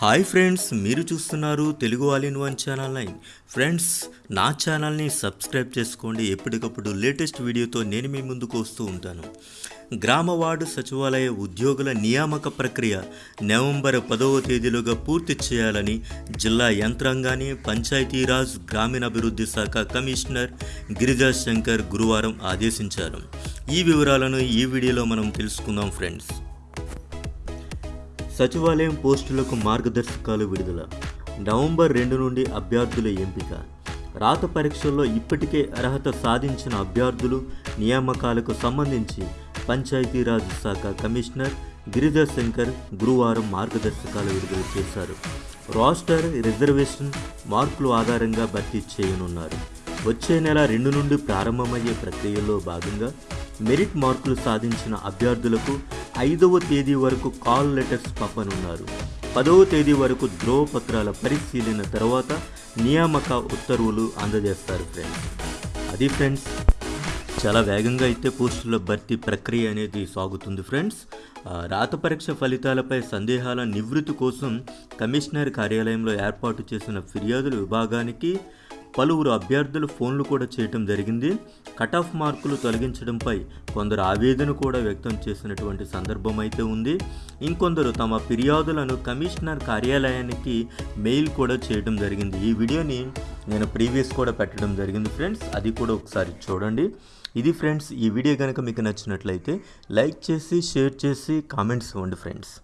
Hi friends మీరు చూస్తున్నారు Telugu all in one channel nine. Friends నా ఛానల్ని సబ్స్క్రైబ్ చేసుకోండి. ఎప్పటికప్పుడు లేటెస్ట్ వీడియోతో నేను మీ ముందుకు వస్తూ ఉంటాను. గ్రామ వార్డు సచివాలయ ఉద్యోగుల నియామక ప్రక్రియ నవంబర్ పదవ తేదీలోగా పూర్తి చేయాలని జిల్లా యంత్రాంగాన్ని పంచాయతీరాజ్ గ్రామీణాభివృద్ధి శాఖ కమిషనర్ గిరిజా శంకర్ గురువారం ఆదేశించారు. ఈ వివరాలను ఈ వీడియోలో మనం తెలుసుకుందాం ఫ్రెండ్స్. సచివాలయం పోస్టులకు మార్గదర్శకాలు విడుదల. నవంబర్ రెండు నుండి అభ్యర్థుల ఎంపిక. రాత పరీక్షల్లో ఇప్పటికే అర్హత సాధించిన అభ్యర్థులు నియామకాలకు సంబంధించి పంచాయతీరాజ్ శాఖ కమిషనర్ గిరిధర్ శంకర్ గురువారం మార్గదర్శకాలు విడుదల చేశారు. రాస్టర్ రిజర్వేషన్ మార్కులు ఆధారంగా భర్తీ చేయనున్నారు. వచ్చే నెల రెండు నుండి ప్రారంభమయ్యే ప్రక్రియలో భాగంగా మెరిట్ మార్కులు సాధించిన అభ్యర్థులకు ఐదవ తేదీ వరకు కాల్ లెటర్స్ పంపనున్నారు. పదవ తేదీ వరకు ధ్రువపత్రాల పరిశీలన తర్వాత నియామక ఉత్తర్వులు అందజేస్తారు ఫ్రెండ్స్ అది ఫ్రెండ్స్ చాలా వేగంగా అయితే పోస్టుల భర్తీ ప్రక్రియ అనేది సాగుతుంది ఫ్రెండ్స్ రాత పరీక్ష ఫలితాలపై సందేహాల నివృత్తి కోసం కమిషనర్ కార్యాలయంలో ఏర్పాటు చేసిన ఫిర్యాదుల విభాగానికి పలువురు అభ్యర్థులు ఫోన్లు కూడా చేయటం జరిగింది. కట్ ఆఫ్ మార్కులు తొలగించడంపై కొందరు ఆవేదన కూడా వ్యక్తం చేసినటువంటి సందర్భం అయితే ఉంది. ఇంకొందరు తమ ఫిర్యాదులను కమిషనర్ కార్యాలయానికి మెయిల్ కూడా చేయడం జరిగింది. ఈ వీడియోని నేను ప్రీవియస్ కూడా పెట్టడం జరిగింది ఫ్రెండ్స్. అది కూడా ఒకసారి చూడండి. ఇది ఫ్రెండ్స్ ఈ వీడియో కనుక మీకు నచ్చినట్లయితే లైక్ చేసి షేర్ చేసి కామెంట్స్ ఇవ్వండి ఫ్రెండ్స్.